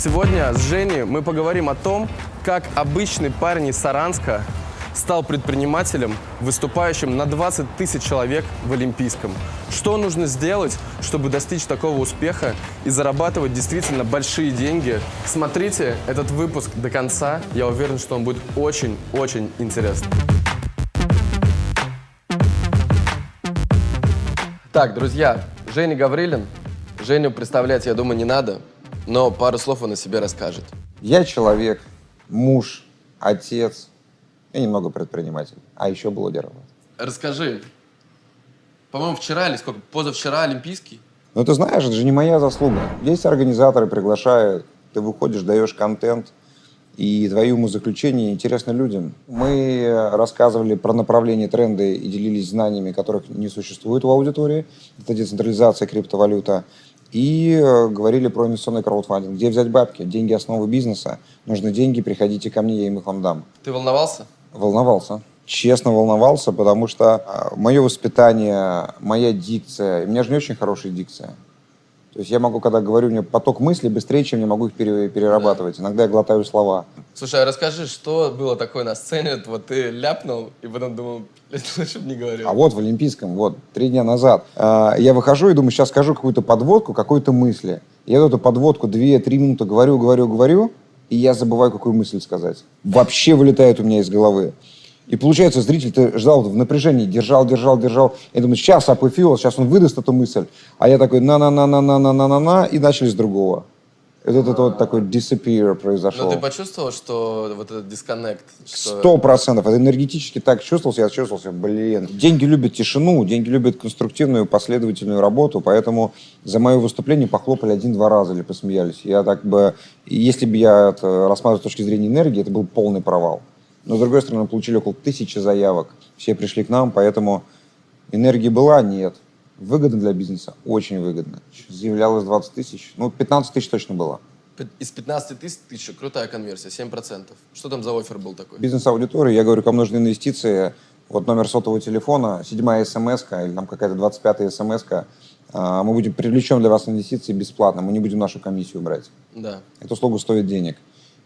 Сегодня с Женей мы поговорим о том, как обычный парень из Саранска стал предпринимателем, выступающим на 20 тысяч человек в Олимпийском. Что нужно сделать, чтобы достичь такого успеха и зарабатывать действительно большие деньги? Смотрите этот выпуск до конца. Я уверен, что он будет очень-очень интересным. Так, друзья, Женя Гаврилин. Женю представлять, я думаю, не надо, но пару слов он о себе расскажет. Я человек, муж, отец и немного предприниматель, а еще блогер. Расскажи. По-моему, вчера или сколько? Позавчера Олимпийский? Ну, ты знаешь, это же не моя заслуга. Есть организаторы, приглашают, ты выходишь, даешь контент, и твои умозаключения интересны людям. Мы рассказывали про направления тренды и делились знаниями, которых не существует в аудитории. Это децентрализация, криптовалюта. И э, говорили про инвестиционный краудфандинг. Где взять бабки? Деньги – основы бизнеса. Нужны деньги, приходите ко мне, я им их вам дам. Ты волновался? Волновался. Честно волновался, потому что э, мое воспитание, моя дикция, у меня же не очень хорошая дикция. То есть я могу, когда говорю, у меня поток мыслей быстрее, чем я могу их перерабатывать. Да. Иногда я глотаю слова. Слушай, а расскажи, что было такое на сцене? Вот ты ляпнул, и потом думал, лучше бы не говорил. А вот в Олимпийском, вот, три дня назад, э, я выхожу и думаю, сейчас скажу какую-то подводку, какой-то мысли. Я эту подводку две-три минуты говорю, говорю, говорю, и я забываю, какую мысль сказать. Вообще вылетает у меня из головы. И получается, зритель ты ждал в напряжении, держал, держал, держал. Я думаю, сейчас апофеоз, сейчас он выдаст эту мысль. А я такой на-на-на-на-на-на-на-на, и начали с другого. И вот это вот такой disappear произошел. Но ты почувствовал, что вот этот дисконнект? Сто процентов. Это энергетически так чувствовался, я чувствовался, блин. Деньги любят тишину, деньги любят конструктивную, последовательную работу, поэтому за мое выступление похлопали один-два раза или посмеялись. Я так бы, если бы я это рассматривал с точки зрения энергии, это был полный провал. Но, с другой стороны, получили около тысячи заявок. Все пришли к нам, поэтому энергии была? Нет. Выгодно для бизнеса? Очень выгодно. Заявлялось 20 тысяч. Ну, 15 тысяч точно было. Из 15 тысяч крутая конверсия, 7%. Что там за офер был такой? Бизнес-аудитория, я говорю, кому нужны инвестиции, вот номер сотового телефона, седьмая смс или там какая-то 25-я смс а, мы будем привлечем для вас инвестиции бесплатно, мы не будем нашу комиссию брать. Да. Эта услуга стоит денег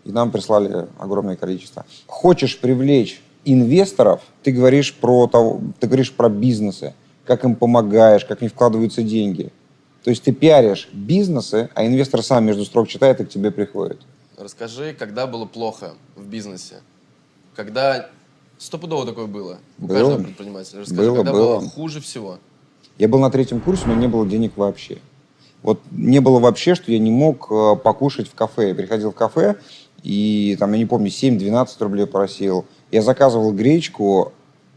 и нам прислали огромное количество. Хочешь привлечь инвесторов, ты говоришь про, того, ты говоришь про бизнесы, как им помогаешь, как не вкладываются деньги. То есть ты пиаришь бизнесы, а инвестор сам между строк читает и к тебе приходит. Расскажи, когда было плохо в бизнесе? Когда стопудово такое было у было, каждого предпринимателя? Расскажи, было, когда было. было хуже всего? Я был на третьем курсе, но не было денег вообще. Вот не было вообще, что я не мог э, покушать в кафе. Я приходил в кафе, и там, я не помню, 7-12 рублей просил. Я заказывал гречку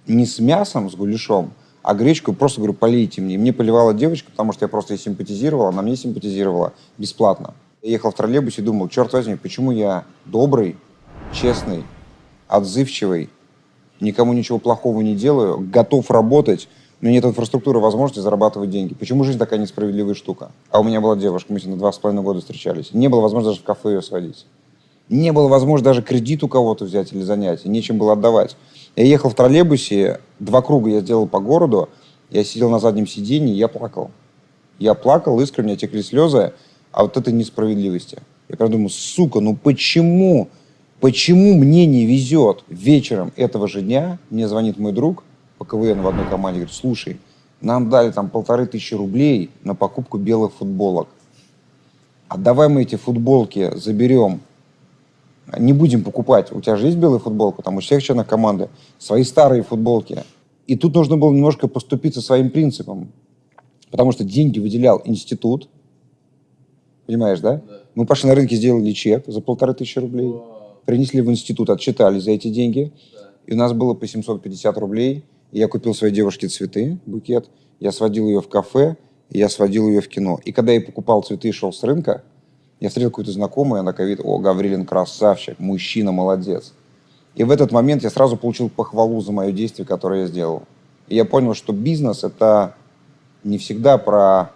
не с мясом, с гуляшом, а гречку просто говорю, полейте мне. мне поливала девочка, потому что я просто ей симпатизировала, она мне симпатизировала бесплатно. Я ехал в троллейбусе и думал, черт возьми, почему я добрый, честный, отзывчивый, никому ничего плохого не делаю, готов работать, но нет инфраструктуры, возможности зарабатывать деньги. Почему жизнь такая несправедливая штука? А у меня была девушка, мы с ней на два с половиной года встречались. Не было возможности даже в кафе ее сводить. Не было возможности даже кредит у кого-то взять или занять, нечем было отдавать. Я ехал в троллейбусе, два круга я сделал по городу, я сидел на заднем сиденье, я плакал. Я плакал, искренне текли слезы а вот этой несправедливости. Я прям думаю, сука, ну почему, почему мне не везет? Вечером этого же дня мне звонит мой друг по КВН в одной команде, говорит, слушай, нам дали там полторы тысячи рублей на покупку белых футболок. А давай мы эти футболки заберем не будем покупать. У тебя же есть белая футболка, там у всех членов команды свои старые футболки. И тут нужно было немножко поступиться своим принципом. Потому что деньги выделял институт. Понимаешь, да? да. Мы пошли на рынке, сделали чек за полторы тысячи рублей. Вау. Принесли в институт, отчитали за эти деньги. Да. И у нас было по 750 рублей. И я купил своей девушке цветы, букет. Я сводил ее в кафе, я сводил ее в кино. И когда я покупал цветы и шел с рынка, я встретил какую-то знакомую, она говорит, о, Гаврилин красавчик, мужчина, молодец. И в этот момент я сразу получил похвалу за мое действие, которое я сделал. И я понял, что бизнес – это не всегда про,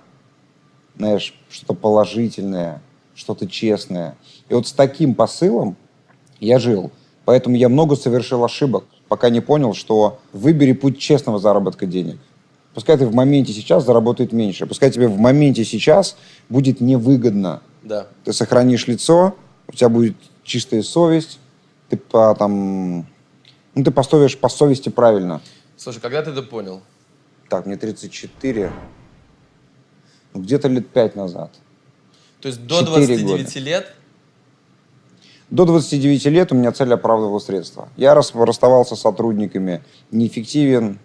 знаешь, что-то положительное, что-то честное. И вот с таким посылом я жил. Поэтому я много совершил ошибок, пока не понял, что выбери путь честного заработка денег. Пускай ты в моменте сейчас заработает меньше, пускай тебе в моменте сейчас будет невыгодно Да. Ты сохранишь лицо, у тебя будет чистая совесть, ты по, там, ну, ты поступишь по совести правильно. Слушай, когда ты это понял? Так, мне 34, ну, где-то лет 5 назад. То есть до Четыре 29 года. лет До 29 лет у меня цель оправдывала средства. Я рас- расставался с сотрудниками, неэффективен,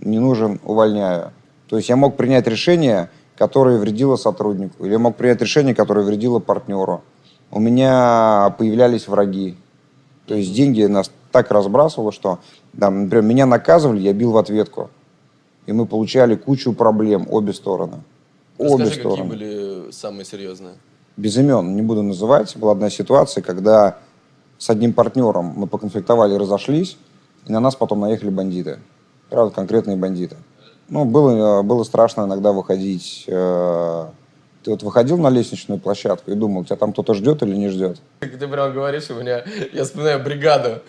не нужен, увольняю. То есть я мог принять решение, которое вредило сотруднику, или я мог принять решение, которое вредило партнеру. У меня появлялись враги. То есть деньги нас так разбрасывало, что, там, например, меня наказывали, я бил в ответку. И мы получали кучу проблем, обе стороны. Обе расскажи, какие стороны были самые серьезные. без имен не буду называть, была одна ситуация, когда с одним партнером мы поконфликтовали, разошлись, и на нас потом наехали бандиты. Правда, конкретные бандиты. Ну, было, э, было страшно иногда выходить. э, Ты вот выходил на лестничную площадку и думал, тебя там кто-то ждет или не ждет? Ты прям говоришь, у меня, я вспоминаю бригаду.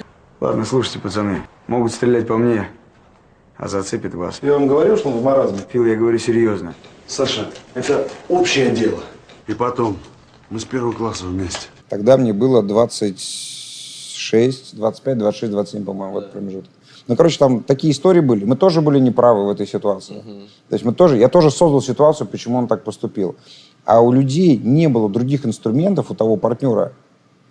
Ладно, слушайте, пацаны. Могут стрелять по мне, а зацепит вас. Я вам говорил, что он в маразме. Фил, я говорю серьезно. Саша, это общее дело. И потом, мы с первого класса вместе. Тогда мне было 26, 25, 26, 27, по-моему, в этот промежуток. Ну, короче, там такие истории были. Мы тоже были неправы в этой ситуации. То есть мы тоже, я тоже создал ситуацию, почему он так поступил. А у людей не было других инструментов у того партнера,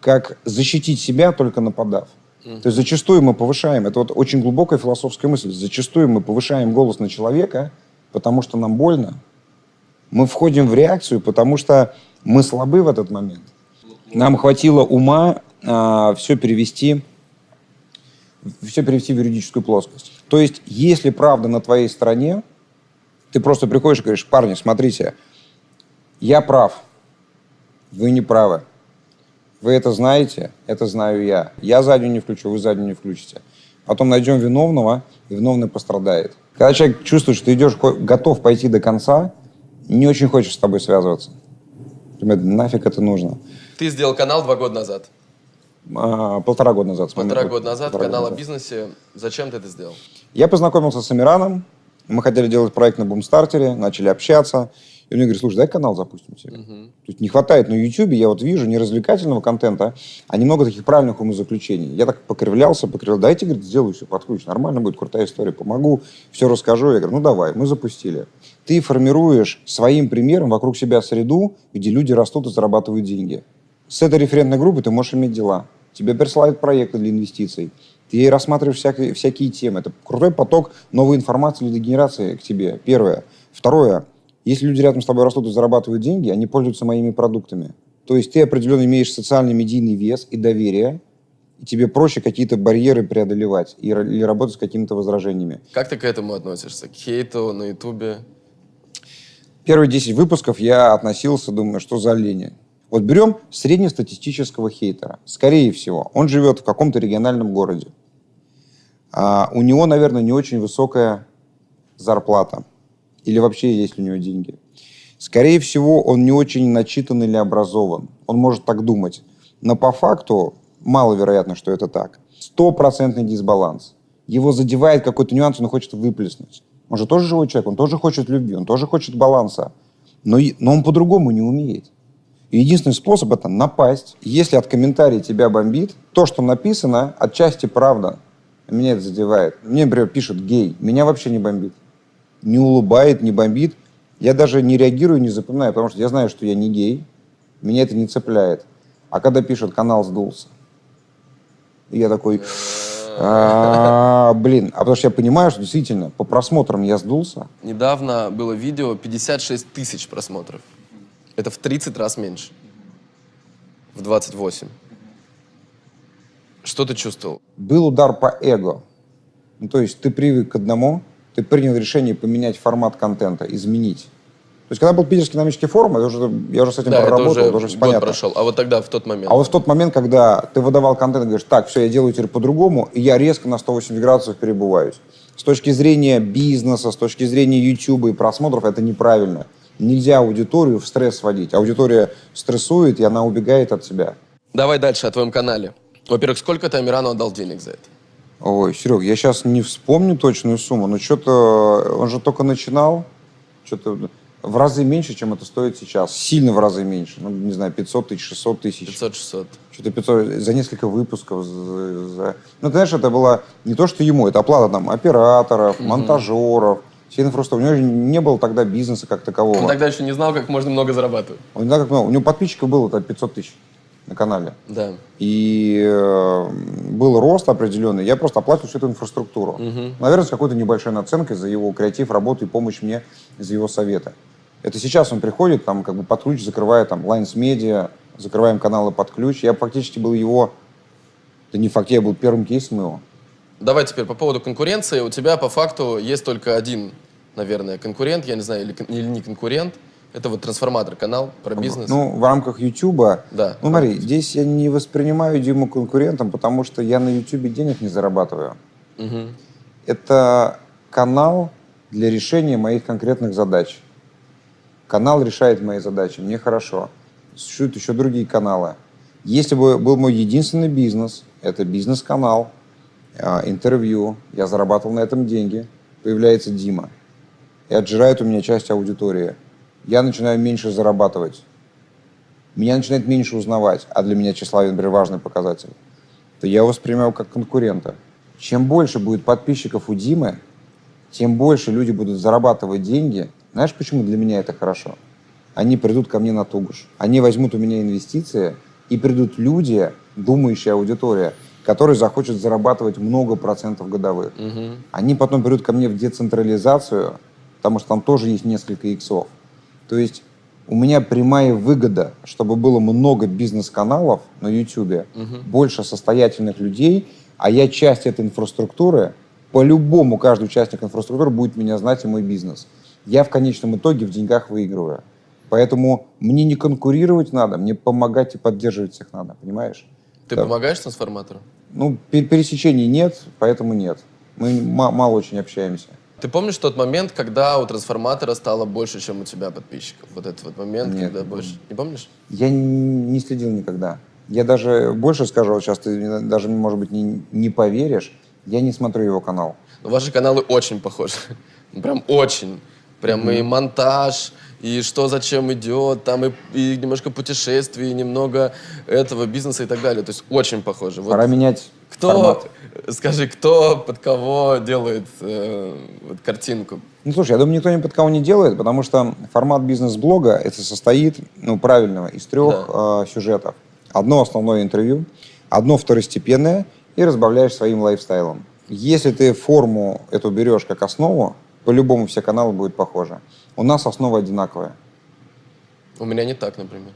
как защитить себя, только нападав. То есть зачастую мы повышаем, это вот очень глубокая философская мысль, зачастую мы повышаем голос на человека, потому что нам больно. Мы входим в реакцию, потому что мы слабы в этот момент. Нам хватило ума все перевести, все перевести в юридическую плоскость. То есть, если правда на твоей стороне, ты просто приходишь и говоришь, парни, смотрите, я прав, вы не правы. Вы это знаете, это знаю я. Я заднюю не включу, вы заднюю не включите. Потом найдем виновного, и виновный пострадает. Когда человек чувствует, что ты идешь, готов пойти до конца, не очень хочешь с тобой связываться. Ребят, нафиг это нужно. Ты сделал канал два года назад. А, полтора года назад. Полтора года назад, полтора канал года о бизнесе. Зачем ты это сделал? Я познакомился с Амираном, мы хотели делать проект на Бумстартере, начали общаться. И он мне говорит, слушай, дай канал запустим тебе. То есть не хватает на YouTube, я вот вижу не развлекательного контента, а немного таких правильных умозаключений. Я так покривлялся, покривлял. Дайте, говорит, сделаю все под ключ. Нормально будет, крутая история, помогу, все расскажу. Я говорю, ну давай, мы запустили. Ты формируешь своим примером вокруг себя среду, где люди растут и зарабатывают деньги. С этой референтной группой ты можешь иметь дела. Тебе присылают проекты для инвестиций. Ты рассматриваешь всякие, всякие темы. Это крутой поток новой информации генерации к тебе. Первое. Второе. Если люди рядом с тобой растут и зарабатывают деньги, они пользуются моими продуктами. То есть ты определенно имеешь социальный медийный вес и доверие, и тебе проще какие-то барьеры преодолевать и, или работать с какими-то возражениями. Как ты к этому относишься? К хейту на Ютубе? Первые 10 выпусков я относился, думаю, что за лень. Вот берем среднестатистического хейтера. Скорее всего, он живет в каком-то региональном городе. А у него, наверное, не очень высокая зарплата. Или вообще есть у него деньги. Скорее всего, он не очень начитан или образован. Он может так думать. Но по факту маловероятно, что это так. Стопроцентный дисбаланс. Его задевает какой-то нюанс, он хочет выплеснуть. Он же тоже живой человек, он тоже хочет любви, он тоже хочет баланса. Но, но он по-другому не умеет. Единственный способ это напасть. Если от комментария тебя бомбит, то, что написано, отчасти правда. Меня это задевает. Мне, например, пишут гей. Меня вообще не бомбит. Не улыбает, не бомбит. Я даже не реагирую, не запоминаю, потому что я знаю, что я не гей. Меня это не цепляет. А когда пишут «канал сдулся», я такой, «А, блин, а потому что я понимаю, что действительно по просмотрам я сдулся. Недавно было видео 56 тысяч просмотров. Это в 30 раз меньше. В 28. Что ты чувствовал? был удар по эго. Ну, то есть ты привык к одному, ты принял решение поменять формат контента, изменить. То есть когда был Питерский экономический форум, я уже, я уже с этим Да, проработал, уже это уже все год понятно. прошел. А вот тогда, в тот момент. А вот в тот момент, когда ты выдавал контент и говоришь, так, все, я делаю теперь по-другому, и я резко на 180 градусов перебываюсь. С точки зрения бизнеса, с точки зрения YouTube и просмотров, это неправильно. Нельзя аудиторию в стресс сводить. Аудитория стрессует, и она убегает от себя. Давай дальше о твоем канале. Во-первых, сколько ты Амирану отдал денег за это? Ой, Серег, я сейчас не вспомню точную сумму, но что-то он же только начинал. Что-то в разы меньше, чем это стоит сейчас. Сильно в разы меньше. Ну, не знаю, 500 тысяч, 600 тысяч. 500-600. Что-то 500 за несколько выпусков. За, за- Ну, ты знаешь, это было не то, что ему, это оплата там операторов, монтажеров, всей инфраструктуры. У него же не было тогда бизнеса как такового. Он тогда еще не знал, как можно много зарабатывать. Он не знал, как много. У него подписчиков было там 500 тысяч на канале. Да. И э, был рост определенный. Я просто оплатил всю эту инфраструктуру. Наверное, с какой-то небольшой наценкой за его креатив, работу и помощь мне, за его советы. Это сейчас он приходит, там, как бы под ключ закрывает там Lines Media, закрываем каналы под ключ. Я фактически был его, да не факт, я был первым кейсом его. Давай теперь по поводу конкуренции. У тебя по факту есть только один, наверное, конкурент, я не знаю, или, или не конкурент. Это вот трансформатор канал про бизнес. Ну, в рамках Ютуба. Да. Ну, смотри, здесь я не воспринимаю Диму конкурентом, потому что я на Ютубе денег не зарабатываю. Мгм. Это канал для решения моих конкретных задач. Канал решает мои задачи, мне хорошо. Существуют еще другие каналы. Если бы был мой единственный бизнес, это бизнес-канал, интервью, я зарабатывал на этом деньги, появляется Дима и отжирает у меня часть аудитории. Я начинаю меньше зарабатывать. Меня начинает меньше узнавать, а для меня тщеславие, например, важный показатель то я его воспринимаю как конкурента. Чем больше будет подписчиков у Димы, тем больше люди будут зарабатывать деньги. Знаешь, почему для меня это хорошо? Они придут ко мне на Тугуш. Они возьмут у меня инвестиции, и придут люди, думающая аудитория, которые захочут зарабатывать много процентов годовых. Они потом придут ко мне в децентрализацию, потому что там тоже есть несколько иксов. То есть у меня прямая выгода, чтобы было много бизнес-каналов на YouTube, больше состоятельных людей, а я часть этой инфраструктуры, по-любому каждый участник инфраструктуры будет меня знать и мой бизнес. Я в конечном итоге в деньгах выигрываю. Поэтому мне не конкурировать надо, мне помогать и поддерживать всех надо, понимаешь? Ты Да. помогаешь трансформатору? Ну, пер- пересечений нет, поэтому нет. Мы ма- мало очень общаемся. Ты помнишь тот момент, когда у трансформатора стало больше, чем у тебя подписчиков? Вот этот вот момент, Нет, когда не больше. Не помнишь? Я не следил никогда. Я даже больше скажу, вот сейчас ты даже, может быть, не, не поверишь, я не смотрю его канал. Но ваши каналы очень похожи. Прям очень. Прям и монтаж, и что зачем идет, там и, и немножко путешествий, и немного этого бизнеса и так далее. То есть очень похоже. Вот Пора менять кто, формат. скажи, кто под кого делает э, вот картинку? Ну, слушай, я думаю, никто ни под кого не делает, потому что формат бизнес-блога это состоит, ну, правильного, из трех э, сюжетов. Одно основное интервью, одно второстепенное и разбавляешь своим лайфстайлом. Если ты форму эту берешь как основу, по-любому все каналы будут похожи. У нас основа одинаковая. У меня не так, например.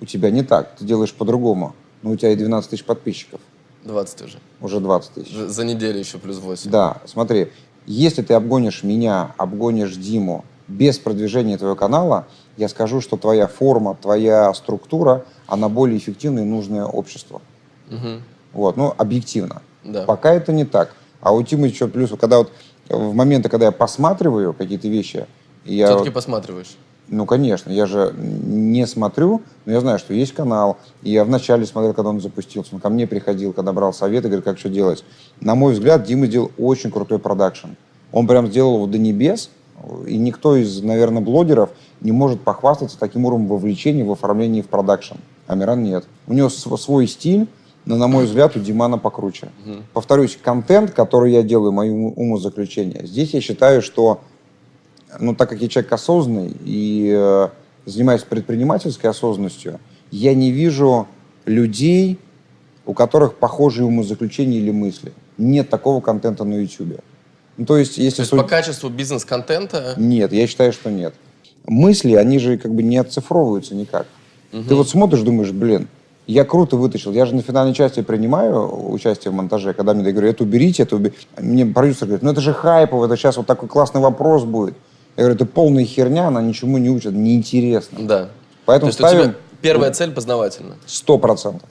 У тебя не так, ты делаешь по-другому. Но у тебя и 12 тысяч подписчиков, 20 уже. уже 20 тысяч. За, за неделю еще плюс 8. Да, смотри, если ты обгонишь меня, обгонишь Диму без продвижения твоего канала, я скажу, что твоя форма, твоя структура, она более эффективна и нужная обществу. Мгм. Вот, ну, объективно. Да. Пока это не так. А у Тимы еще плюс, когда вот в моменты, когда я посматриваю какие-то вещи, я, Все-таки посматриваешь. ну, конечно, я же не смотрю, но я знаю, что есть канал. И я вначале смотрел, когда он запустился. Он ко мне приходил, когда брал советы, говорит, как что делать. На мой взгляд, Дима сделал очень крутой продакшн. Он прям сделал его до небес. И никто из, наверное, блогеров не может похвастаться таким уровнем вовлечения в оформлении в продакшн. Амиран нет. У него св- свой стиль, но, на мой взгляд, у Димана покруче. Повторюсь, контент, который я делаю, мои ум- умозаключения, здесь я считаю, что ну, так как я человек осознанный и э, занимаюсь предпринимательской осознанностью, я не вижу людей, у которых похожие умозаключения или мысли. Нет такого контента на YouTube. Ну, то есть, если То есть суд- по качеству бизнес-контента Нет, я считаю, что нет. Мысли, они же как бы не оцифровываются никак. Ты вот смотришь, думаешь, блин, я круто вытащил. Я же на финальной части принимаю участие в монтаже, когда мне говорю, это уберите, это уберите. Мне продюсер говорит, ну это же хайпово, это сейчас вот такой классный вопрос будет. Я говорю, это полная херня, она ничему не учит, неинтересно. Да. Поэтому То есть у тебя ставим первая цель познавательна. сто процентов.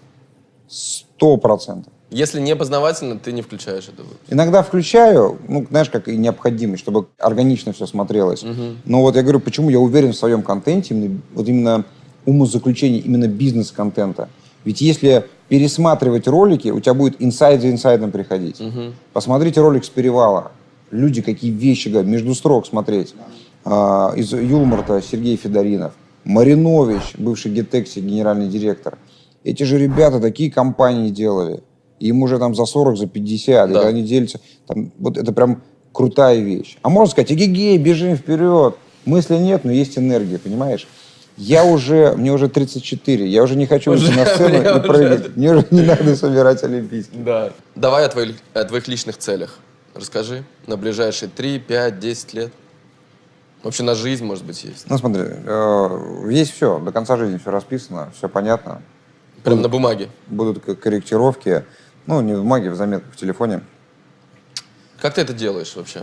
Сто процентов. Если не познавательно, ты не включаешь это. Иногда включаю, ну, знаешь, как и необходимость, чтобы органично все смотрелось. Но вот я говорю, почему я уверен в своем контенте, вот именно умозаключение, именно бизнес-контента. Ведь если пересматривать ролики, у тебя будет инсайд за инсайдом приходить. Посмотрите ролик с перевала. Люди какие вещи говорят, между строк смотреть. А, из Юлмарта Сергей Федоринов. Маринович, бывший Гетекси, генеральный директор. Эти же ребята такие компании делали. Им уже там за 40, за 50, Да. и они делятся. Там, вот это прям крутая вещь. А можно сказать, эгегей, бежим вперед. Мысли нет, но есть энергия, понимаешь? Я уже, мне уже 34, я уже не хочу Уже, на сцену и уже. прыгать. Мне уже не надо собирать олимпийский. Да. Давай о твоих, о твоих личных целях. Расскажи на ближайшие 3, 5, 10 лет. Вообще на жизнь, может быть, есть. Ну смотри, э, есть все, до конца жизни все расписано, все понятно. Прям на бумаге. Будут корректировки, ну не в бумаге, в заметках в телефоне. Как ты это делаешь вообще?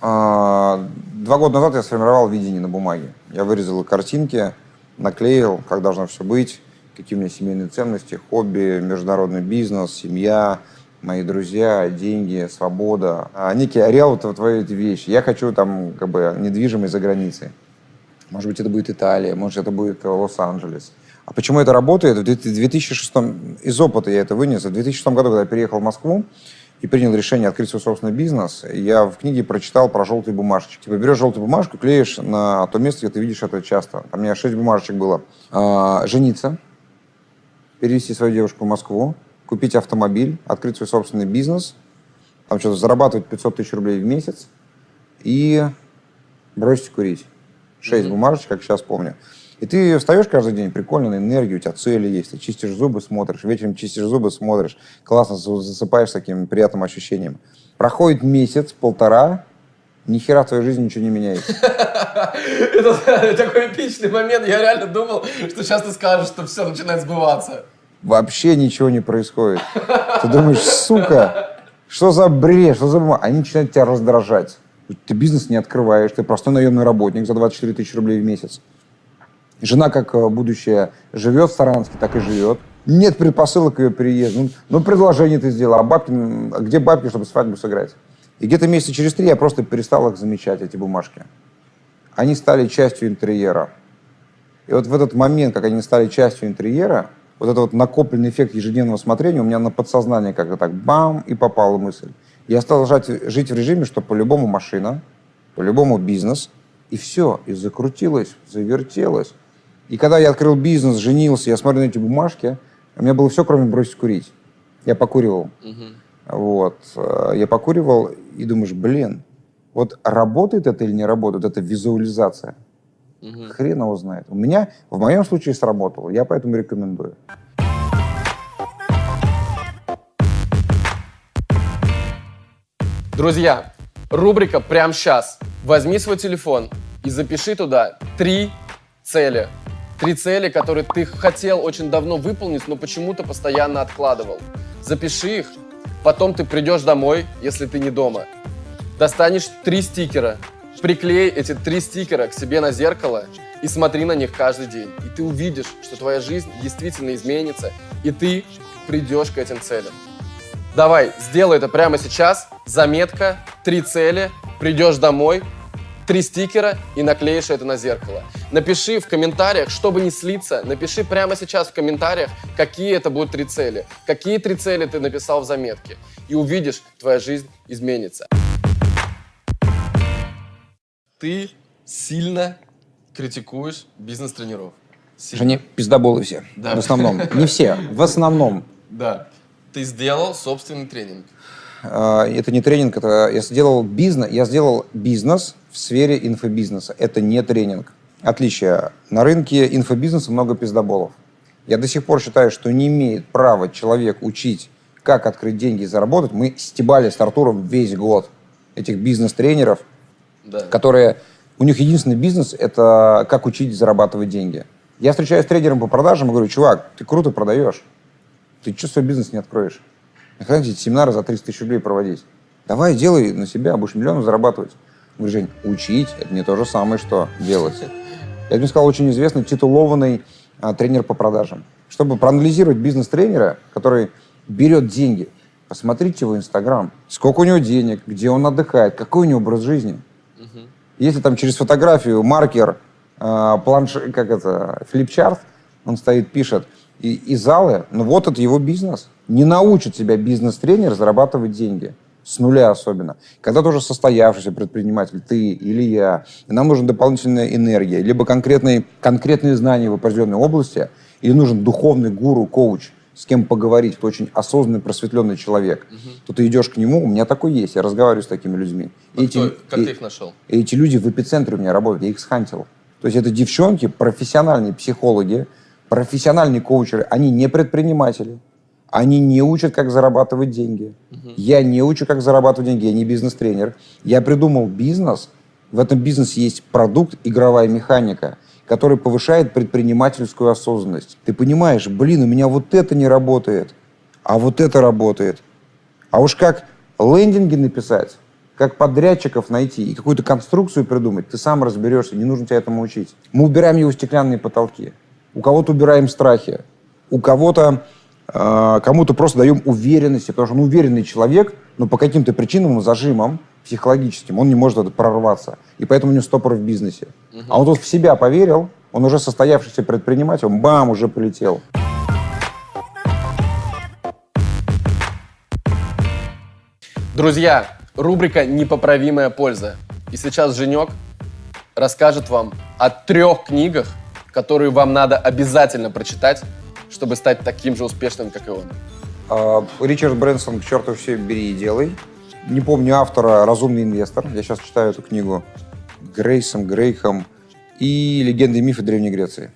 А, Два года назад я сформировал видение на бумаге. Я вырезал картинки, наклеил, как должно все быть, какие у меня семейные ценности, хобби, международный бизнес, семья, мои друзья, деньги, свобода. А, Некий ареал вот твоей эти вещи. Я хочу там как бы недвижимость за границей. Может быть, это будет Италия, может, это будет э, Лос-Анджелес. А почему это работает? В 2006 из опыта я это вынес. В 2006 году, когда я переехал в Москву и принял решение открыть свой собственный бизнес, я в книге прочитал про желтые бумажечки. Типа берешь желтую бумажку, клеишь на то место, где ты видишь это часто. Там у меня шесть бумажечек было. А, жениться, перевести свою девушку в Москву, купить автомобиль, открыть свой собственный бизнес, там что-то зарабатывать 500 тысяч рублей в месяц и бросить курить. Шесть бумажечек, как сейчас помню. И ты встаешь каждый день, прикольно, на энергию, у тебя цели есть, ты чистишь зубы, смотришь, вечером чистишь зубы, смотришь, классно за- засыпаешь с таким приятным ощущением. Проходит месяц, полтора, ни хера в твоей жизни ничего не меняется. Это такой эпичный момент. Я реально думал, что сейчас ты скажешь, что все начинает сбываться. Вообще ничего не происходит. Ты думаешь, сука, что за бред, что за... бумага?» Они начинают тебя раздражать. Ты бизнес не открываешь, ты простой наемный работник за 24 тысячи рублей в месяц. Жена, как э, будущее, живет в Саранске, так и живет. Нет предпосылок к ее переезду. Ну, ну, предложение ты сделал, а бабки, а где бабки, чтобы свадьбу сыграть? И где-то месяца через три я просто перестал их замечать, эти бумажки. Они стали частью интерьера. И вот в этот момент, как они стали частью интерьера, вот этот вот накопленный эффект ежедневного смотрения у меня на подсознание как-то так бам, и попала мысль. Я стал жать- жить в режиме, что по-любому машина, по-любому бизнес, и все, и закрутилось, завертелось. И когда я открыл бизнес, женился, я смотрю на эти бумажки, у меня было все, кроме бросить курить. Я покуривал. Вот. э, Я покуривал и думаешь, блин, вот работает это или не работает, это визуализация. Хрен его знает. У меня, в моем случае, сработало. Я поэтому рекомендую. Друзья, рубрика прямо сейчас. Возьми свой телефон и запиши туда три цели. Три цели, которые ты хотел очень давно выполнить, но почему-то постоянно откладывал. Запиши их, потом ты придешь домой, если ты не дома. Достанешь три стикера, приклей эти три стикера к себе на зеркало и смотри на них каждый день. И ты увидишь, что твоя жизнь действительно изменится, и ты придешь к этим целям. Давай, сделай это прямо сейчас. Заметка, три цели, придешь домой, три стикера и наклеишь это на зеркало. Напиши в комментариях, чтобы не слиться, напиши прямо сейчас в комментариях, какие это будут три цели, какие три цели ты написал в заметке. И увидишь, твоя жизнь изменится. Ты сильно критикуешь бизнес-тренеров. Сильно. Не пиздоболы все. Да. В основном. Не все. В основном. Да. Ты сделал собственный тренинг. Э, Это не тренинг, это я сделал бизнес, я сделал бизнес в сфере инфобизнеса. Это не тренинг. Отличие. На рынке инфобизнеса много пиздоболов. Я до сих пор считаю, что не имеет права человек учить, как открыть деньги и заработать. Мы стебали с Артуром весь год этих бизнес-тренеров, Да. которые... У них единственный бизнес – это как учить зарабатывать деньги. Я встречаюсь с тренером по продажам и говорю, чувак, ты круто продаешь. Ты что свой бизнес не откроешь? Нахрена тебе эти семинары за 30 тысяч рублей проводить? Давай, делай на себя, будешь миллионы зарабатывать. Говорю, Жень, учить – это не то же самое, что делать. Я тебе сказал, очень известный титулованный а, тренер по продажам. Чтобы проанализировать бизнес-тренера, который берет деньги, посмотрите его Инстаграм, сколько у него денег, где он отдыхает, какой у него образ жизни. Если там через фотографию, маркер, э, планш... как это, флипчарт, он стоит, пишет, и, и залы, ну вот это его бизнес. Не научит тебя бизнес-тренер зарабатывать деньги. С нуля особенно. Когда тоже состоявшийся предприниматель, ты или я, и нам нужна дополнительная энергия, либо конкретные, конкретные знания в определенной области, или нужен духовный гуру, коуч, с кем поговорить, кто очень осознанный, просветленный человек, то ты идешь к нему, у меня такой есть, я разговариваю с такими людьми. А И кто- как и- ты их нашел? и эти люди в эпицентре у меня работают, я их схантил. То есть это девчонки, профессиональные психологи, профессиональные коучеры, они не предприниматели, они не учат, как зарабатывать деньги. Я не учу, как зарабатывать деньги, я не бизнес-тренер. Я придумал бизнес, в этом бизнесе есть продукт, игровая механика, который повышает предпринимательскую осознанность. Ты понимаешь, блин, у меня вот это не работает, а вот это работает. А уж как лендинги написать, как подрядчиков найти и какую-то конструкцию придумать, ты сам разберешься, не нужно тебя этому учить. Мы убираем его стеклянные потолки. У кого-то убираем страхи, у кого-то, кому-то просто даем уверенности, потому что он уверенный человек, но по каким-то причинам, зажимам психологическим, он не может это прорваться. И поэтому у него стопор в бизнесе. А он тут в себя поверил, он уже состоявшийся предприниматель, он бам, уже полетел. Друзья, рубрика «Непоправимая польза». И сейчас Женек расскажет вам о трех книгах, которые вам надо обязательно прочитать, чтобы стать таким же успешным, как и он. А, Ричард Брэнсон «К черту все бери и делай». Не помню автора «Разумный инвестор». Я сейчас читаю эту книгу. Грейсом, Грейхом и «Легенды и мифы Древней Греции».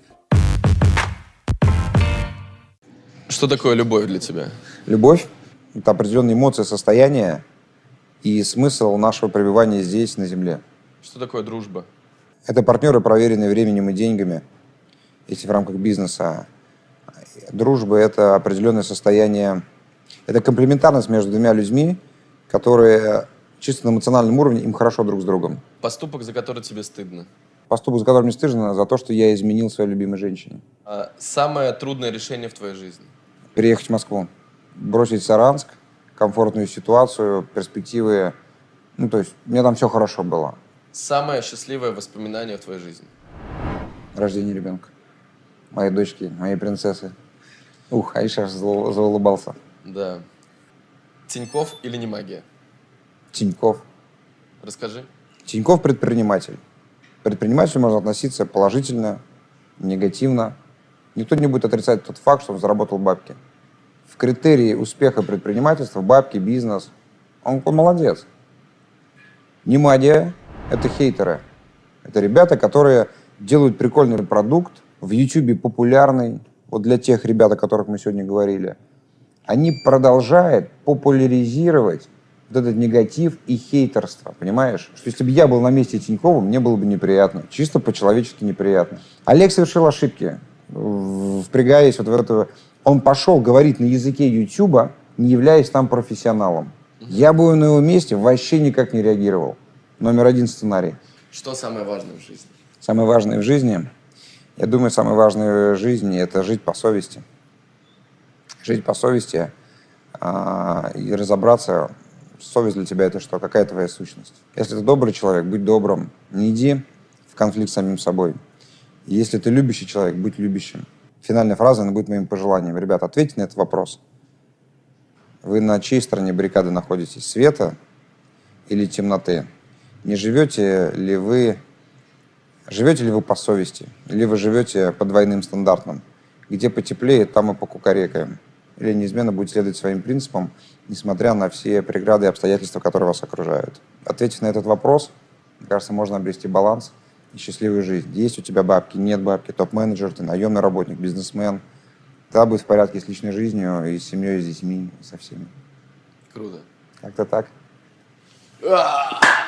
Что такое любовь для тебя? Любовь – это определенные эмоции, состояние и смысл нашего пребывания здесь, на Земле. Что такое дружба? Это партнеры, проверенные временем и деньгами, если в рамках бизнеса. Дружба – это определенное состояние, это комплементарность между двумя людьми, которые чисто на эмоциональном уровне, им хорошо друг с другом. Поступок, за который тебе стыдно. Поступок, за которым мне стыдно, за то, что я изменил своей любимой женщине. А самое трудное решение в твоей жизни? Переехать в Москву, бросить Саранск, комфортную ситуацию, перспективы. Ну, то есть, меня там все хорошо было. Самое счастливое воспоминание в твоей жизни? Рождение ребенка. Моей дочки, моей принцессы. Ух, Аиша аж зау- заулыбался. Да. Тиньков или не магия? Тиньков. Расскажи. Тиньков предприниматель. К предпринимателю можно относиться положительно, негативно. Никто не будет отрицать тот факт, что он заработал бабки. В критерии успеха предпринимательства бабки, бизнес, он, он молодец. Немадия – это хейтеры. Это ребята, которые делают прикольный продукт, в Ютубе популярный, вот для тех ребят, о которых мы сегодня говорили. Они продолжают популяризировать вот этот негатив и хейтерство, понимаешь? Что если бы я был на месте Тинькова, мне было бы неприятно, чисто по-человечески неприятно. Олег совершил ошибки, впрягаясь вот в это. Он пошел говорить на языке Ютуба, не являясь там профессионалом. Я бы на его месте вообще никак не реагировал. Номер один сценарий. Что самое важное в жизни? Самое важное в жизни, я думаю, самое важное в жизни – это жить по совести. Жить по совести а, и разобраться, совесть для тебя – это что, какая твоя сущность. Если ты добрый человек, будь добрым, не иди в конфликт с самим собой. Если ты любящий человек, будь любящим. Финальная фраза, она будет моим пожеланием. Ребята, ответьте на этот вопрос. Вы на чьей стороне баррикады находитесь? Света или темноты? Не живете ли вы Живете ли вы по совести? Или вы живете по двойным стандартам? Где потеплее, там и покукарекаем. Или неизменно будете следовать своим принципам, несмотря на все преграды и обстоятельства, которые вас окружают? Ответив на этот вопрос, мне кажется, можно обрести баланс и счастливую жизнь. Есть у тебя бабки, нет бабки, топ-менеджер, ты наемный работник, бизнесмен. Тогда будет в порядке с личной жизнью, и с семьей, и с детьми, и со всеми. Круто. Как-то так. А!